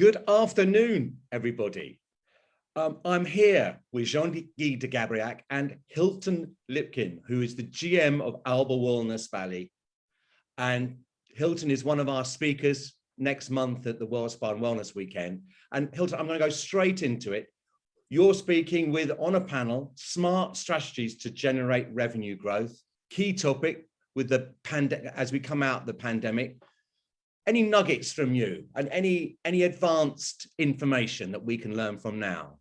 Good afternoon, everybody. Um, I'm here with Jean-Guy de Gabriac and Hilton Lipkin, who is the GM of Alba Wellness Valley. And Hilton is one of our speakers next month at the World Spa and Wellness Weekend. And Hilton, I'm going to go straight into it. You're speaking with on a panel, smart strategies to generate revenue growth, key topic with the pandemic as we come out the pandemic any nuggets from you and any any advanced information that we can learn from now?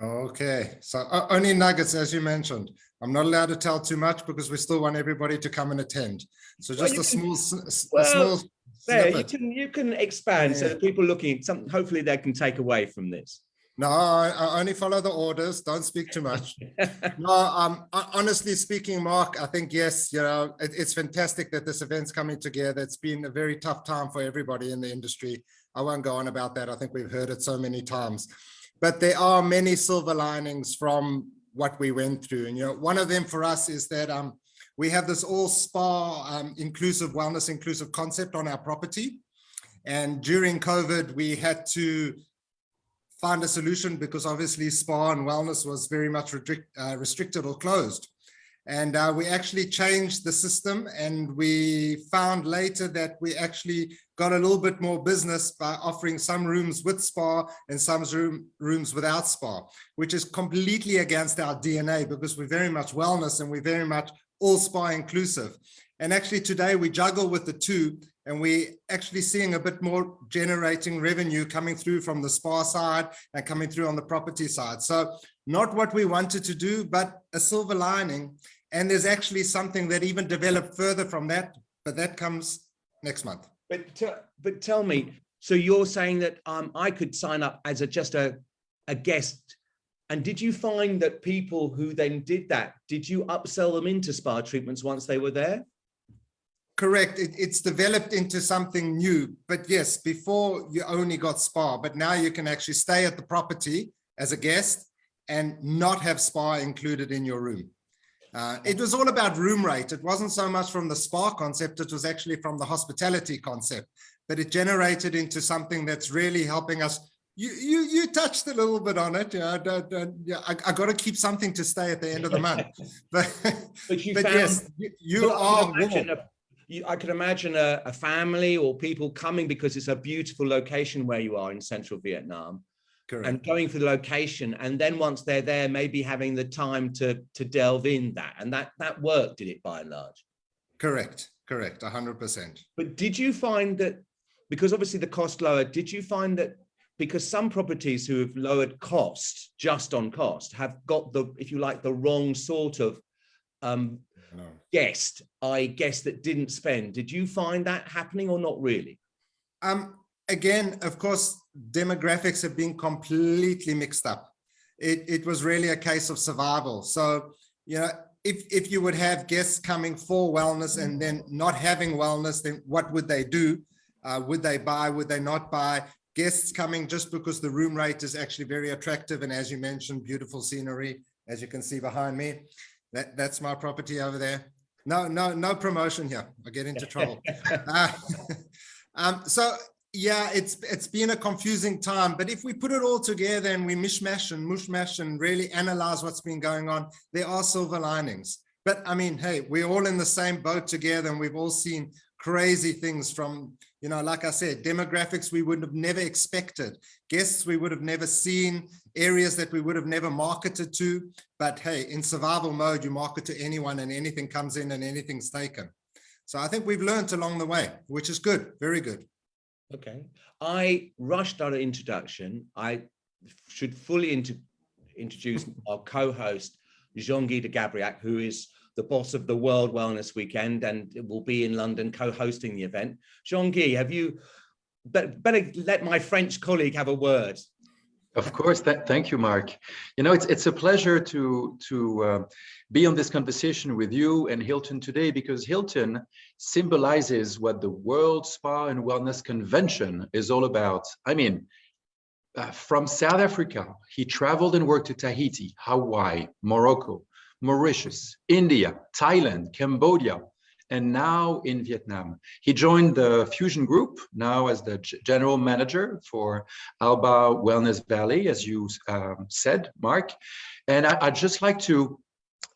Okay, so uh, only nuggets, as you mentioned. I'm not allowed to tell too much because we still want everybody to come and attend. So just well, a, small, can, well, a small, there, you can you can expand yeah. so that people looking something hopefully they can take away from this. No, I, I, only follow the orders. Don't speak too much. no, um, honestly speaking, Mark, I think, yes, you know, it, it's fantastic that this event's coming together. It's been a very tough time for everybody in the industry. I won't go on about that. I think we've heard it so many times, but there are many silver linings from what we went through. And, you know, one of them for us is that um, we have this all spa um, inclusive wellness inclusive concept on our property. And during COVID, we had to find a solution because obviously spa and wellness was very much uh, restricted or closed. And uh, we actually changed the system and we found later that we actually got a little bit more business by offering some rooms with spa and some room, rooms without spa, which is completely against our DNA because we're very much wellness and we're very much all spa inclusive. And actually today we juggle with the two and we're actually seeing a bit more generating revenue coming through from the spa side and coming through on the property side. So not what we wanted to do, but a silver lining. And there's actually something that even developed further from that, but that comes next month. But, but tell me, so you're saying that um, I could sign up as a just a, a guest and did you find that people who then did that, did you upsell them into spa treatments once they were there? Correct. It, it's developed into something new. But yes, before you only got spa, but now you can actually stay at the property as a guest and not have spa included in your room. Uh, it was all about room rate. It wasn't so much from the spa concept. It was actually from the hospitality concept, but it generated into something that's really helping us. You you you touched a little bit on it. Yeah, yeah I, I got to keep something to stay at the end of the month. But, but, but found, yes, you, you are you, I could imagine a, a, family or people coming because it's a beautiful location where you are in central Vietnam. Correct. And going for the location, and then once they're there, maybe having the time to to delve in that, and that that worked, did it by and large? Correct, correct, hundred percent. But did you find that because obviously the cost lower? Did you find that because some properties who have lowered cost just on cost have got the, if you like, the wrong sort of um, no. guest, I guess that didn't spend. Did you find that happening or not really? Um, again, of course, demographics have been completely mixed up. It, it was really a case of survival. So, you know, if, if you would have guests coming for wellness and then not having wellness, then what would they do? Uh, would they buy? Would they not buy? Guests coming just because the room rate is actually very attractive. And as you mentioned, beautiful scenery, as you can see behind me. That, that's my property over there. No, no, no promotion here. I get into trouble. uh, um, so yeah, it's it's been a confusing time, but if we put it all together and we mishmash and mushmash and really analyze what's been going on, there are silver linings. But I mean, hey, we're all in the same boat together and we've all seen crazy things from, you know, like I said, demographics we would have never expected, guests we would have never seen, areas that we would have never marketed to. But hey, in survival mode, you market to anyone and anything comes in and anything's taken. So I think we've learned along the way, which is good, very good. Okay. I rushed our introduction. I should fully introduce our co-host, Jean-Guy de Gabriac, who is the boss of the World Wellness Weekend and will be in London co-hosting the event. Jean-Guy, have you, better let my French colleague have a word. Of course, that, thank you, Mark. You know, it's it's a pleasure to to uh, be on this conversation with you and Hilton today because Hilton symbolizes what the World Spa and Wellness Convention is all about. I mean, uh, from South Africa, he traveled and worked to Tahiti, Hawaii, Morocco, Mauritius, India, Thailand, Cambodia, and now in Vietnam. He joined the Fusion Group, now as the general manager for Alba Wellness Valley, as you um, said, Mark. And I, I'd just like to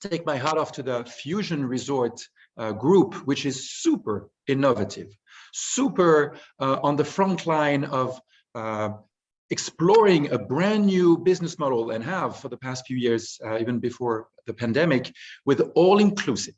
take my hat off to the Fusion Resort uh, group, which is super innovative, super uh, on the front line of uh, exploring a brand new business model and have for the past few years, uh, even before the pandemic, with all inclusive.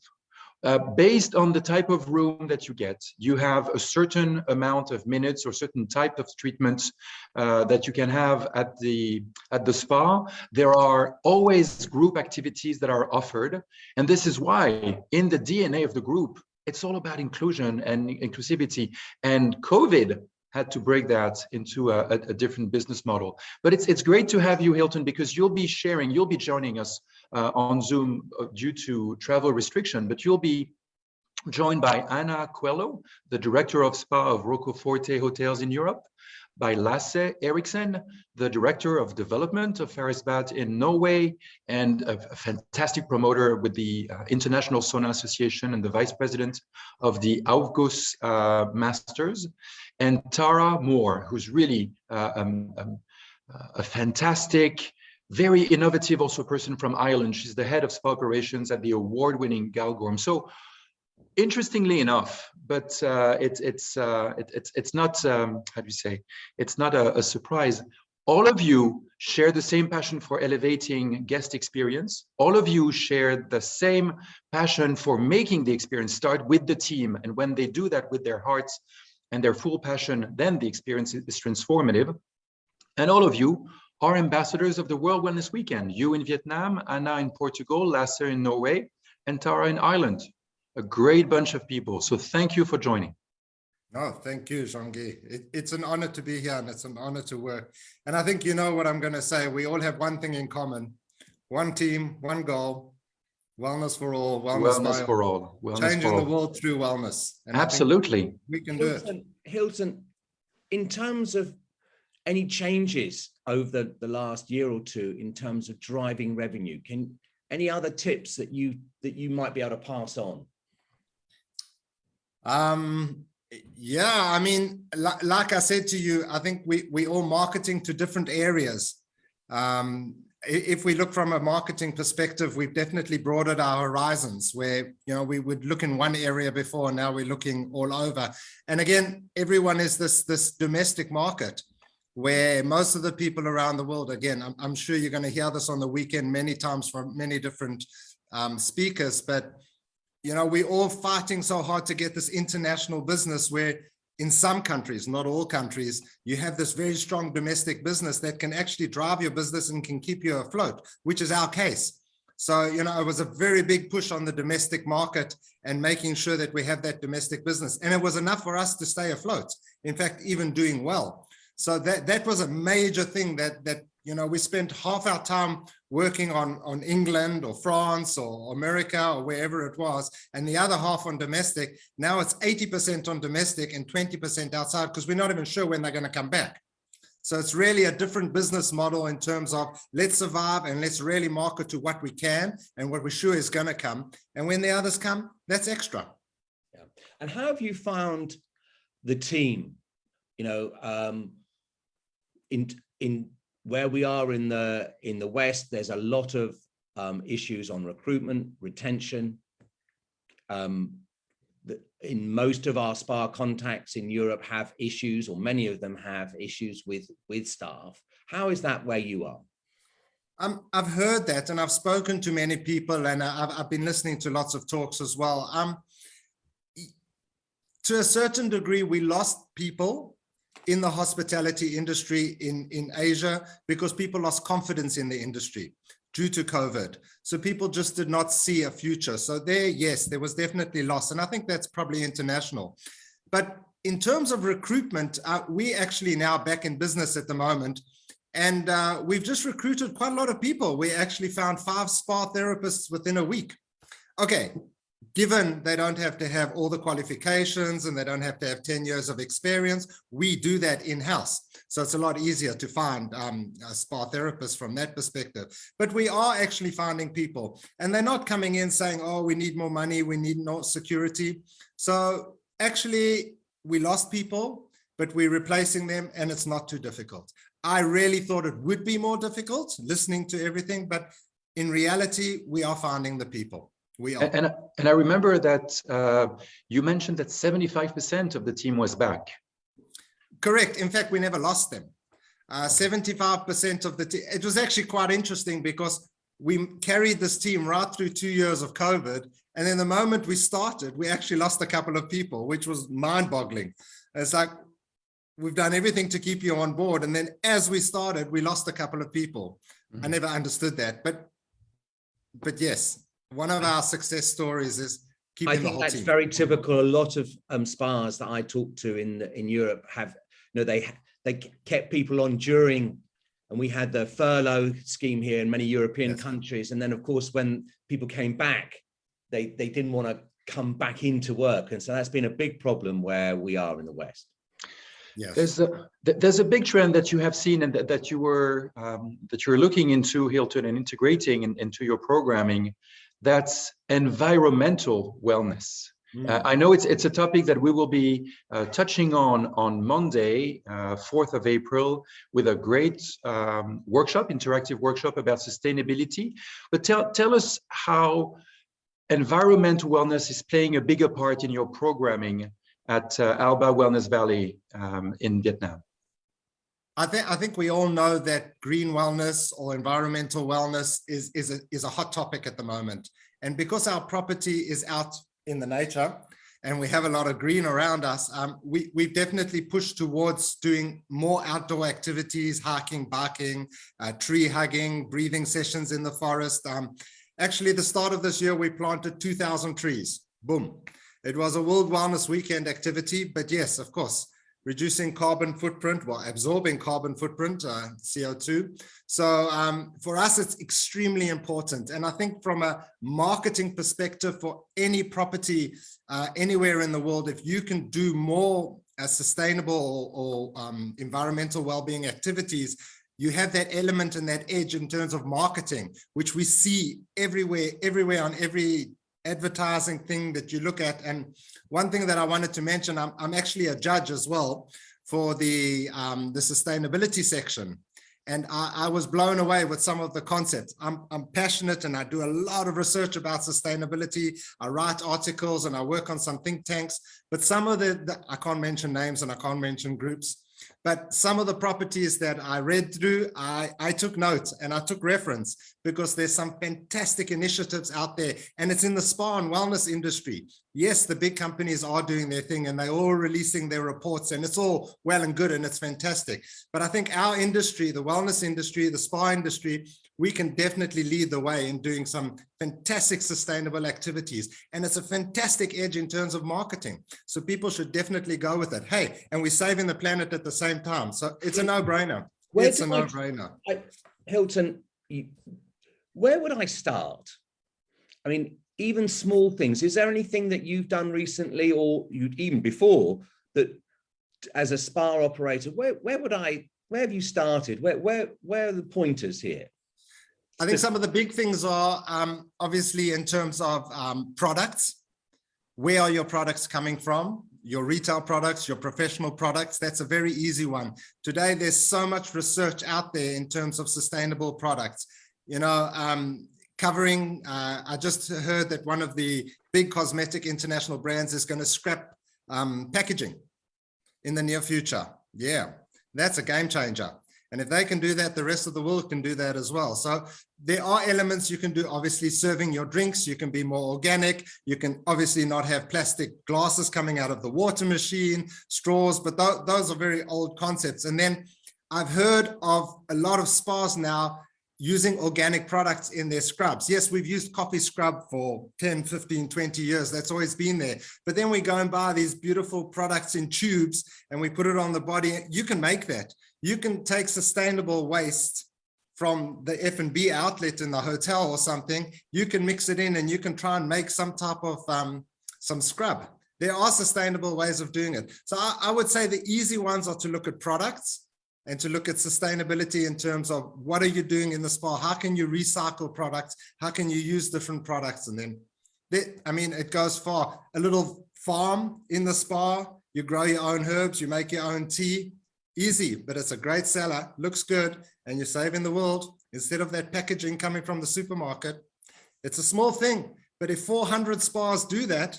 Uh, based on the type of room that you get, you have a certain amount of minutes or certain type of treatments uh, that you can have at the at the spa. There are always group activities that are offered, and this is why in the DNA of the group, it's all about inclusion and inclusivity. And COVID had to break that into a, a, different business model. But it's it's great to have you, Hilton, because you'll be sharing, you'll be joining us on Zoom uh, due to travel restriction, but you'll be joined by Anna Coelho, the director of spa of Rocco Forte Hotels in Europe, by Lasse Eriksen, the director of development of Farris Bad in Norway, and a, fantastic promoter with the uh, International Sauna Association and the vice president of the Aufguss uh, Masters, and Tara Moore, who's really uh, um, um, a fantastic very innovative also person from Ireland. She's the head of spa operations at the award-winning Galgorm. So interestingly enough, but uh, it, it's uh, it, it's it's not um, how do you say? It's not a, a, surprise. All of you share the same passion for elevating guest experience. All of you share the same passion for making the experience start with the team. And when they do that with their hearts and their full passion, then the experience is transformative. And all of you are ambassadors of the World Wellness Weekend. You in Vietnam, Anna in Portugal, Lasse in Norway, and Tara in Ireland. A great bunch of people. So thank you for joining. No, thank you, Jean-Guy. It, it's an honor to be here and it's an honor to work. And I think you know what I'm going to say. We all have one thing in common. One team, one goal, wellness for all. Wellness, wellness for all. Wellness changing for all. the world through wellness. And Absolutely. We can Hilton, do it. Hilton, in terms of any changes over the, the last year or two in terms of driving revenue? Can any other tips that you that you might be able to pass on? Um, yeah, I mean, like, I said to you, I think we we all marketing to different areas. Um, if we look from a marketing perspective, we've definitely broadened our horizons where, you know, we would look in one area before, now we're looking all over. And again, everyone is this, this domestic market where most of the people around the world, again, I'm, I'm sure you're going to hear this on the weekend many times from many different um, speakers, but you know, we're all fighting so hard to get this international business where in some countries, not all countries, you have this very strong domestic business that can actually drive your business and can keep you afloat, which is our case. So, you know, it was a very big push on the domestic market and making sure that we have that domestic business. And it was enough for us to stay afloat. In fact, even doing well. So that, that was a major thing that, that, you know, we spent half our time working on, on England or France or America or wherever it was, and the other half on domestic. Now it's 80% on domestic and 20% outside because we're not even sure when they're going to come back. So it's really a different business model in terms of let's survive and let's really market to what we can and what we're sure is going to come. And when the others come, that's extra. Yeah. And how have you found the team? You know, um, in in where we are in the in the West, there's a lot of um, issues on recruitment, retention. Um, in most of our spa contacts in Europe have issues, or many of them have issues with with staff. How is that where you are? Um, I've heard that, and I've spoken to many people, and I've, I've been listening to lots of talks as well. Um, to a certain degree, we lost people in the hospitality industry in, in Asia because people lost confidence in the industry due to COVID. So people just did not see a future. So there, yes, there was definitely loss. And I think that's probably international. But in terms of recruitment, uh, we actually now back in business at the moment. And uh, we've just recruited quite a lot of people. We actually found five spa therapists within a week. Okay, given they don't have to have all the qualifications and they don't have to have 10 years of experience, we do that in-house. So it's a lot easier to find um, spa therapists from that perspective. But we are actually finding people and they're not coming in saying, oh, we need more money, we need more security. So actually we lost people, but we're replacing them and it's not too difficult. I really thought it would be more difficult listening to everything, but in reality, we are finding the people. We are. And, and I remember that uh, you mentioned that 75% of the team was back. Correct. In fact, we never lost them. 75% uh, of the team. It was actually quite interesting because we carried this team right through two years of COVID. And then the moment we started, we actually lost a couple of people, which was mind boggling. It's like, we've done everything to keep you on board. And then as we started, we lost a couple of people. Mm -hmm. I mm-hmm. never understood that. But but yes, one of our success stories is keeping I think that's team. very typical. A lot of um, spas that I talk to in in Europe have, you know, they they kept people on during, and we had the furlough scheme here in many European yes. countries. And then, of course, when people came back, they they didn't want to come back into work, and so that's been a big problem where we are in the West. Yes. There's a there's a big trend that you have seen and that, that you were um, that you're looking into Hilton and integrating in, into your programming. That's environmental wellness. Mm. Uh, I know it's it's a topic that we will be uh, touching on on Monday, uh, 4th of April, with a great um, workshop, interactive workshop about sustainability. But tell tell us how environmental wellness is playing a bigger part in your programming at uh, Alba Wellness Valley um, in Vietnam? I think I think we all know that green wellness or environmental wellness is is a, is a hot topic at the moment. And because our property is out in the nature and we have a lot of green around us, um, we, we've definitely pushed towards doing more outdoor activities, hiking, biking, uh, tree hugging, breathing sessions in the forest. Um, actually, the start of this year, we planted 2,000 trees. Boom. It was a World Wellness Weekend activity, but yes, of course, reducing carbon footprint, well, absorbing carbon footprint, uh, CO2. So um, for us, it's extremely important. And I think from a marketing perspective for any property uh, anywhere in the world, if you can do more uh, sustainable or, um, environmental well-being activities, you have that element and that edge in terms of marketing, which we see everywhere, everywhere on every advertising thing that you look at. And one thing that I wanted to mention, I'm, I'm actually a judge as well for the, um, the sustainability section. And I, I, was blown away with some of the concepts. I'm, I'm passionate and I do a lot of research about sustainability. I write articles and I work on some think tanks, but some of the, the I can't mention names and I can't mention groups, but some of the properties that I read through, I, I took notes and I took reference because there's some fantastic initiatives out there and it's in the spa and wellness industry. Yes, the big companies are doing their thing and they're all releasing their reports and it's all well and good and it's fantastic. But I think our industry, the wellness industry, the spa industry, we can definitely lead the way in doing some fantastic sustainable activities. And it's a fantastic edge in terms of marketing. So people should definitely go with it. Hey, and we're saving the planet at the same time. So it's a no-brainer. It's a no-brainer. Hilton, where would I start? I mean, even small things. Is there anything that you've done recently or you even before that as a spa operator, where, where would I, where have you started? Where, where, where are the pointers here? I think some of the big things are um, obviously in terms of um, products. Where are your products coming from? Your retail products, your professional products, that's a very easy one. Today, there's so much research out there in terms of sustainable products. You know, um, covering, uh, I just heard that one of the big cosmetic international brands is going to scrap um, packaging in the near future. Yeah, that's a game changer. And if they can do that, the rest of the world can do that as well. So there are elements you can do, obviously serving your drinks, you can be more organic, you can obviously not have plastic glasses coming out of the water machine, straws, but th those are very old concepts. And then I've heard of a lot of spas now using organic products in their scrubs. Yes, we've used coffee scrub for 10, 15, 20 years. That's always been there. But then we go and buy these beautiful products in tubes and we put it on the body. You can make that you can take sustainable waste from the F&B outlet in the hotel or something, you can mix it in and you can try and make some type of um, some scrub. There are sustainable ways of doing it. So I, I would say the easy ones are to look at products and to look at sustainability in terms of what are you doing in the spa? How can you recycle products? How can you use different products? And then, they, I mean, it goes far. A little farm in the spa, you grow your own herbs, you make your own tea, easy, but it's a great seller, looks good, and you're saving the world instead of that packaging coming from the supermarket. It's a small thing, but if 400 spas do that,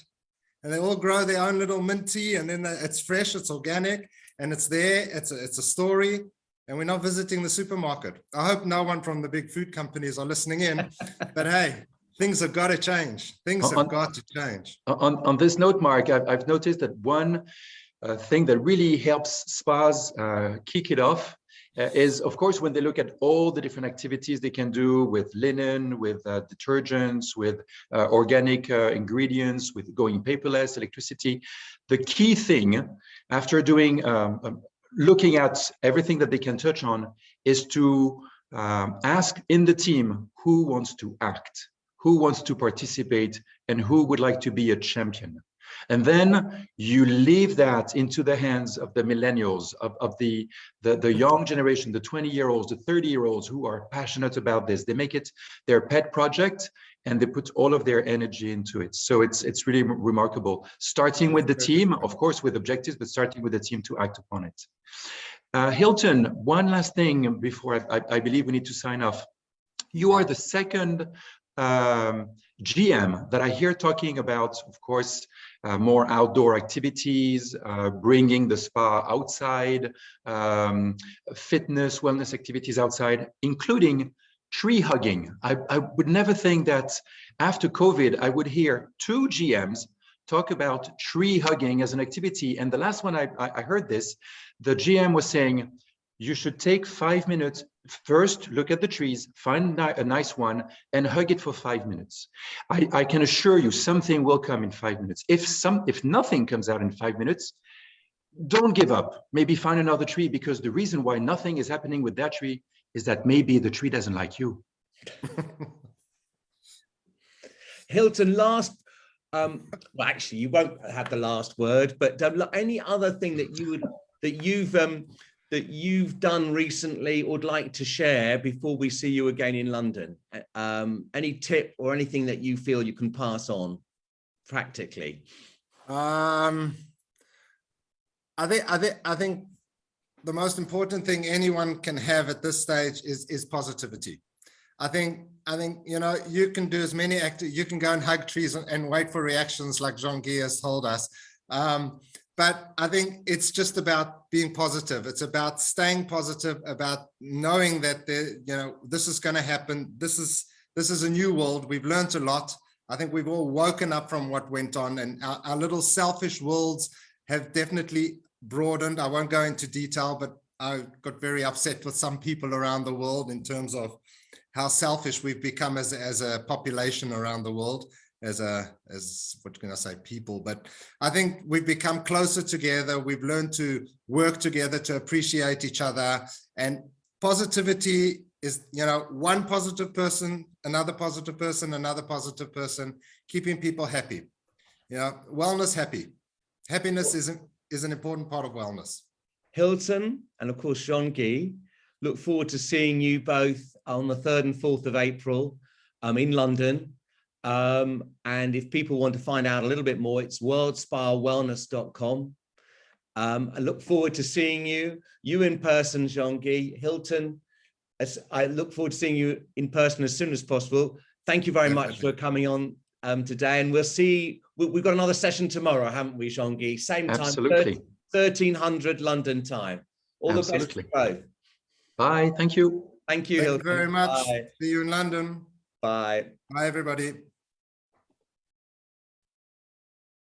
and they all grow their own little mint tea, and then it's fresh, it's organic, and it's there, it's a, it's a story, and we're not visiting the supermarket. I hope no one from the big food companies are listening in, but hey, things have got to change. Things have got to change. On, on this note, Mark, I've, I've noticed that one thing that really helps spas uh, kick it off uh, is, of course, when they look at all the different activities they can do with linen, with uh, detergents, with uh, organic uh, ingredients, with going paperless, electricity. The key thing after doing, um, um, looking at everything that they can touch on is to um, ask in the team who wants to act, who wants to participate, and who would like to be a champion. And then you leave that into the hands of the millennials, of, of the, the, the young generation, the 20 year olds, the 30 year olds who are passionate about this. They make it their pet project and they put all of their energy into it. So it's, it's really remarkable. Starting with the team, of course, with objectives, but starting with the team to act upon it. Uh, Hilton, one last thing before I, I, I believe we need to sign off. You are the second um, GM that I hear talking about, of course, uh, more outdoor activities, uh, bringing the spa outside, um, fitness, wellness activities outside, including tree hugging. I, I would never think that after COVID, I would hear two GMs talk about tree hugging as an activity. And the last one I, I I heard this, the GM was saying, you should take five minutes first look at the trees find a nice one and hug it for five minutes. I, I can assure you something will come in five minutes. If some if nothing comes out in five minutes don't give up. Maybe find another tree because the reason why nothing is happening with that tree is that maybe the tree doesn't like you. Hilton, last, um, well, actually, you won't have the last word, but um, any other thing that you would, that you've, um, that you've done recently or would like to share before we see you again in London? Um, any tip or anything that you feel you can pass on practically? Um, I think, I think, I think the most important thing anyone can have at this stage is, is positivity. I think, I think, you know, you can do as many active, you can go and hug trees and, and wait for reactions like Jean-Guy has told us. Um, but I think it's just about being positive. It's about staying positive, about knowing that there, you know, this is going to happen. This is, this is a new world. We've learned a lot. I think we've all woken up from what went on and our, our little selfish worlds have definitely broadened. I won't go into detail, but I got very upset with some people around the world in terms of how selfish we've become as, as a population around the world, as a, as what can I say, people. But I think we've become closer together. We've learned to work together, to appreciate each other. And positivity is, you know, one positive person, another positive person, another positive person, keeping people happy. You know, wellness happy. Happiness is, an- is an important part of wellness. Hilton and of course Jean-Guy, look forward to seeing you both on the 3rd and 4th of April um, in London. Um, and if people want to find out a little bit more, it's worldspawellness.com. Um, I look forward to seeing you, you in person, Jean-Guy, Hilton. As I look forward to seeing you in person as soon as possible. Thank you very much for coming on um, today. And we'll see, we, we've got another session tomorrow, haven't we, Jean-Guy? Same time, absolutely 1300 London time. All the best to both. bye thank you Thank you, Thank you Hilton. very much. Bye. See you in London. Bye. Bye, everybody.